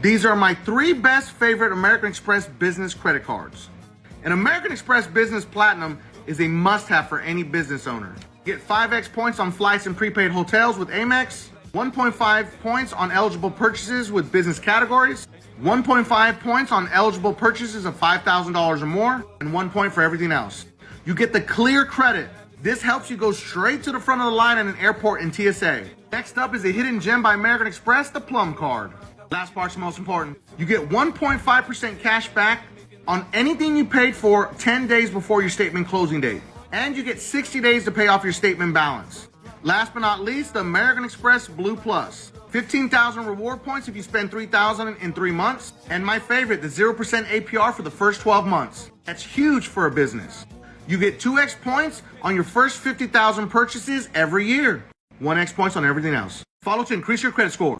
These are my three best favorite American Express business credit cards. An American Express Business Platinum is a must-have for any business owner. Get 5x points on flights and prepaid hotels with Amex, 1.5 points on eligible purchases with business categories, 1.5 points on eligible purchases of $5,000 or more, and one point for everything else. You get the clear credit. This helps you go straight to the front of the line at an airport in TSA. Next up is a hidden gem by American Express, the Plum Card. Last part's the most important. You get 1.5% cash back on anything you paid for 10 days before your statement closing date. And you get 60 days to pay off your statement balance. Last but not least, the American Express Blue Plus. 15,000 reward points if you spend 3,000 in three months. And my favorite, the 0% APR for the first 12 months. That's huge for a business. You get 2x points on your first 50,000 purchases every year. 1x points on everything else. Follow to increase your credit score.